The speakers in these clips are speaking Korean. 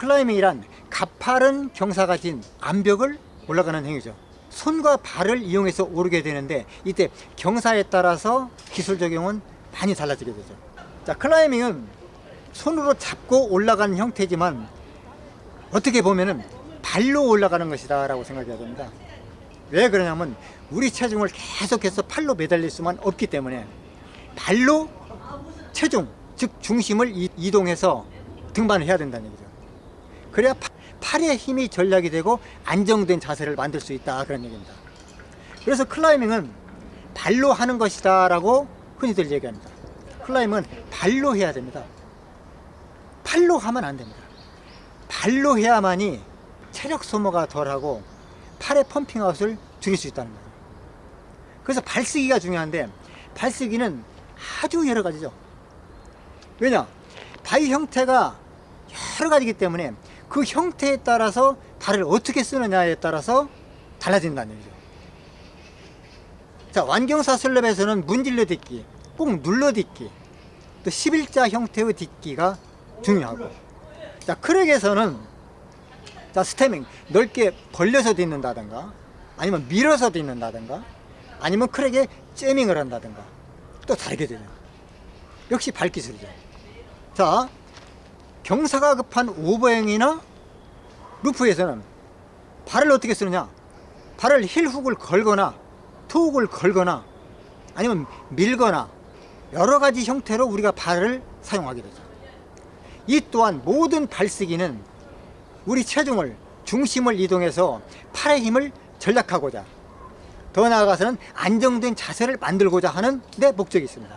클라이밍이란 가파른 경사가 진 암벽을 올라가는 행위죠. 손과 발을 이용해서 오르게 되는데 이때 경사에 따라서 기술 적용은 많이 달라지게 되죠. 자, 클라이밍은 손으로 잡고 올라가는 형태지만 어떻게 보면은 발로 올라가는 것이다 라고 생각해야 됩니다. 왜 그러냐면 우리 체중을 계속해서 팔로 매달릴 수만 없기 때문에 발로 체중, 즉 중심을 이- 이동해서 등반을 해야 된다는 얘기죠. 그래야 파- 팔의 힘이 전략이 되고 안정된 자세를 만들 수 있다 그런 얘기입니다. 그래서 클라이밍은 발로 하는 것이다 라고 흔히들 얘기합니다. 클라이밍은 발로 해야 됩니다. 팔로 하면 안 됩니다. 발로 해야만이 체력 소모가 덜하고 팔의 펌핑아웃을 줄일 수 있다는 거예요. 그래서 발쓰기가 중요한데 발쓰기는 아주 여러 가지죠. 왜냐? 바위 형태가 여러 가지이기 때문에 그 형태에 따라서 발을 어떻게 쓰느냐에 따라서 달라진다는 얘기죠. 자, 완경사 슬럽에서는 문질러 딛기, 꼭 눌러 딛기, 또 11자 형태의 딛기가 중요하고 자, 크랙에서는 자, 스태밍 넓게 벌려서 딛는다든가 아니면 밀어서 딛는다든가 아니면 크랙에 째밍을 한다든가 또 다르게 되죠. 역시 발기술이죠. 자, 경사가 급한 오버행이나 루프에서는 발을 어떻게 쓰느냐? 발을 힐훅을 걸거나 토훅을 걸거나 아니면 밀거나 여러 가지 형태로 우리가 발을 사용하게 되죠. 이 또한 모든 발쓰기는 우리 체중을 중심을 이동해서 팔의 힘을 전략하고자 더 나아가서는 안정된 자세를 만들고자 하는 데 목적이 있습니다.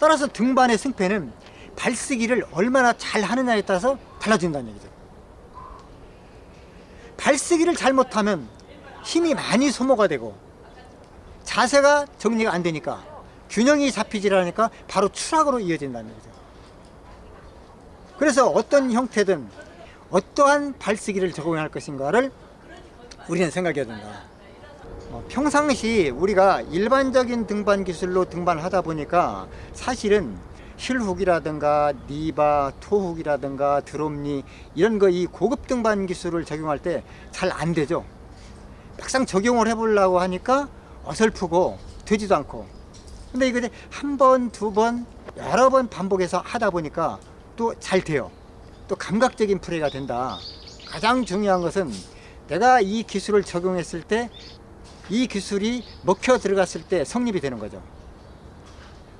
따라서 등반의 승패는 발쓰기를 얼마나 잘 하느냐에 따라서 달라진다는 얘기죠. 발쓰기를 잘못하면 힘이 많이 소모가 되고 자세가 정리가 안 되니까 균형이 잡히질 않으니까 바로 추락으로 이어진다는 얘기죠. 그래서 어떤 형태든 어떠한 발쓰기를 적용할 것인가를 우리는 생각해야 된다. 어, 평상시 우리가 일반적인 등반 기술로 등반을 하다 보니까 사실은 힐훅이라든가 니바, 토훅이라든가 드롭니 이런 거 이 고급 등반 기술을 적용할 때 잘 안 되죠. 막상 적용을 해보려고 하니까 어설프고 되지도 않고 근데 이거 한 번, 두 번, 여러 번 반복해서 하다 보니까 또 잘 돼요. 또 감각적인 플레이가 된다. 가장 중요한 것은 내가 이 기술을 적용했을 때 이 기술이 먹혀 들어갔을 때 성립이 되는 거죠.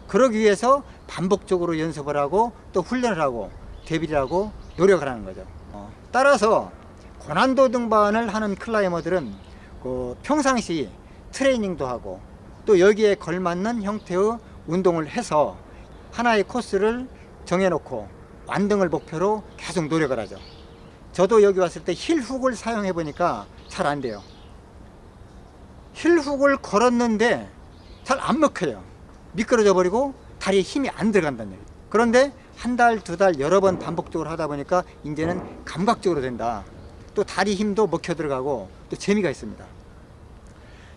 그러기 위해서 반복적으로 연습을 하고 또 훈련을 하고 대비를 하고 노력을 하는 거죠. 어, 따라서 고난도 등반을 하는 클라이머들은 그 평상시 트레이닝도 하고 또 여기에 걸맞는 형태의 운동을 해서 하나의 코스를 정해놓고 완등을 목표로 계속 노력을 하죠. 저도 여기 왔을 때 힐훅을 사용해 보니까 잘 안 돼요. 힐훅을 걸었는데 잘 안 먹혀요. 미끄러져 버리고 다리에 힘이 안 들어간다는 얘기예요. 그런데 한 달, 두 달 여러 번 반복적으로 하다 보니까 이제는 감각적으로 된다. 또 다리 힘도 먹혀 들어가고 또 재미가 있습니다.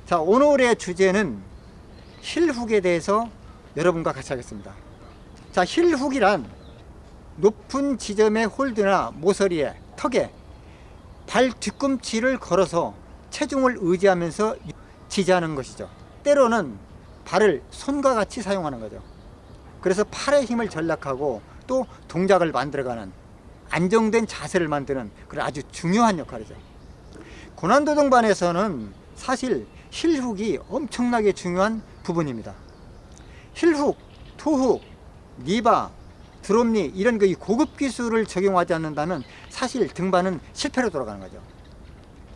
자, 오늘의 주제는 힐훅에 대해서 여러분과 같이 하겠습니다. 자, 힐훅이란 높은 지점의 홀드나 모서리에 턱에 발 뒤꿈치를 걸어서 체중을 의지하면서 지지하는 것이죠. 때로는 발을 손과 같이 사용하는 거죠. 그래서 팔의 힘을 전락하고 또 동작을 만들어가는 안정된 자세를 만드는 그런 아주 중요한 역할이죠. 고난도 등반에서는 사실 힐훅이 엄청나게 중요한 부분입니다. 힐훅, 토훅, 니바, 드롭니 이런 그 고급 기술을 적용하지 않는다면 사실 등반은 실패로 돌아가는 거죠.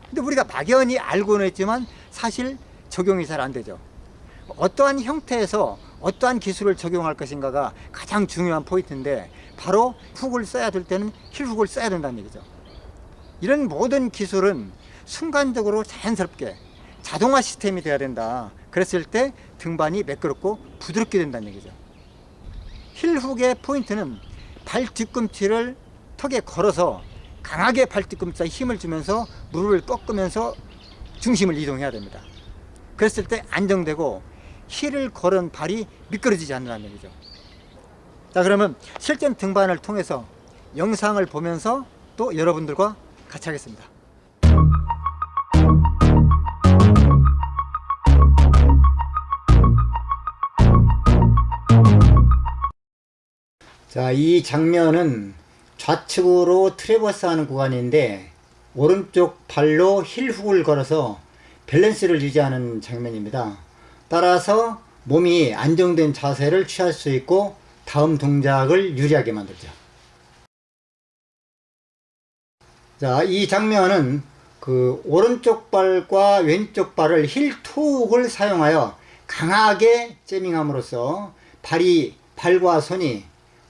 근데 우리가 막연히 알고는 했지만 사실 적용이 잘 안 되죠. 어떠한 형태에서 어떠한 기술을 적용할 것인가가 가장 중요한 포인트인데 바로 훅을 써야 될 때는 힐훅을 써야 된다는 얘기죠. 이런 모든 기술은 순간적으로 자연스럽게 자동화 시스템이 돼야 된다. 그랬을 때 등반이 매끄럽고 부드럽게 된다는 얘기죠. 힐훅의 포인트는 발 뒤꿈치를 턱에 걸어서 강하게 발 뒤꿈치에 힘을 주면서 무릎을 꺾으면서 중심을 이동해야 됩니다. 그랬을 때 안정되고 힐을 걸은 발이 미끄러지지 않는다는 얘기죠. 자 그러면 실전 등반을 통해서 영상을 보면서 또 여러분들과 같이 하겠습니다. 자, 이 장면은 좌측으로 트래버스 하는 구간인데 오른쪽 발로 힐훅을 걸어서 밸런스를 유지하는 장면입니다. 따라서 몸이 안정된 자세를 취할 수 있고 다음 동작을 유리하게 만들죠. 자, 이 장면은 그 오른쪽 발과 왼쪽 발을 힐톡을 사용하여 강하게 재밍함으로써 발이 발과 손이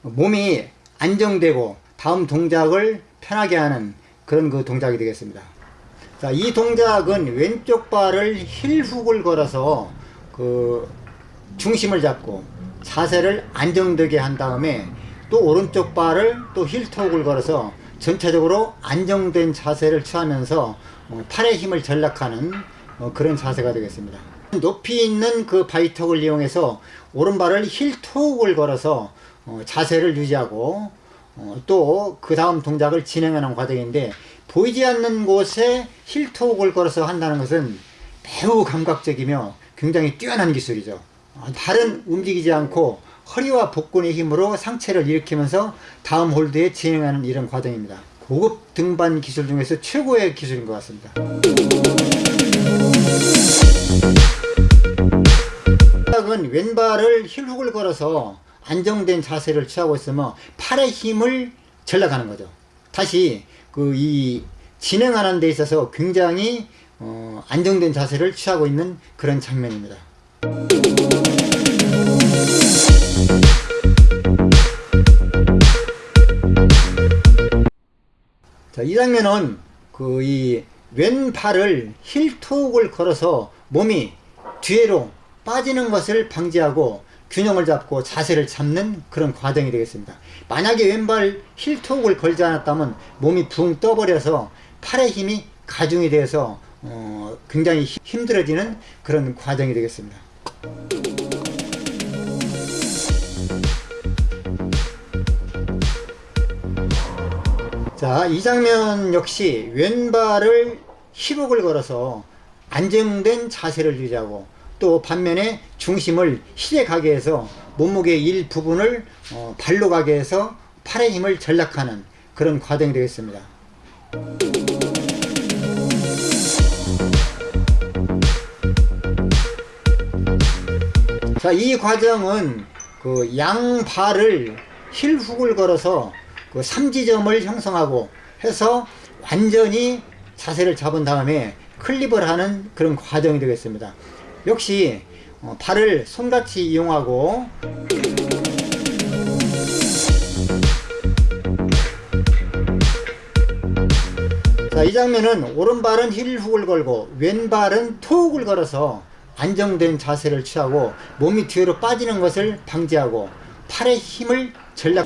몸이 안정되고 다음 동작을 편하게 하는 그런 그 동작이 되겠습니다. 자, 이 동작은 왼쪽 발을 힐 훅을 걸어서 그 중심을 잡고 자세를 안정되게 한 다음에 또 오른쪽 발을 또 힐톡을 걸어서 전체적으로 안정된 자세를 취하면서 어, 팔의 힘을 전락하는 어, 그런 자세가 되겠습니다. 높이 있는 그 바이턱을 이용해서 오른발을 힐톡을 걸어서 어, 자세를 유지하고 또 그 다음 동작을 진행하는 과정인데 보이지 않는 곳에 힐톡을 걸어서 한다는 것은 매우 감각적이며 굉장히 뛰어난 기술이죠. 발은 움직이지 않고 허리와 복근의 힘으로 상체를 일으키면서 다음 홀드에 진행하는 이런 과정입니다. 고급 등반 기술 중에서 최고의 기술인 것 같습니다. 은 왼발을 힐훅을 걸어서 안정된 자세를 취하고 있으면 팔의 힘을 전락하는 거죠. 다시 그 이 진행하는 데 있어서 굉장히 어 안정된 자세를 취하고 있는 그런 장면입니다. 자, 이 장면은 그 이 왼팔을 힐톡을 걸어서 몸이 뒤로 빠지는 것을 방지하고 균형을 잡고 자세를 잡는 그런 과정이 되겠습니다. 만약에 왼발 힐톡을 걸지 않았다면 몸이 붕 떠버려서 팔의 힘이 가중이 돼서 어 굉장히 힘들어지는 그런 과정이 되겠습니다. 자, 이 장면 역시 왼발을 힙옥을 걸어서 안정된 자세를 유지하고 또 반면에 중심을 힐에 가게 해서 몸무게 일부분을 어, 발로 가게 해서 팔의 힘을 전락하는 그런 과정이 되겠습니다. 자, 이 과정은 그 양발을 힐 훅을 걸어서 그 삼지점을 형성하고 해서 완전히 자세를 잡은 다음에 클립을 하는 그런 과정이 되겠습니다. 역시 어, 발을 손같이 이용하고 자, 이 장면은 오른발은 힐 훅을 걸고 왼발은 토 훅을 걸어서 안정된 자세를 취하고 몸이 뒤로 빠지는 것을 방지하고 팔의 힘을 전략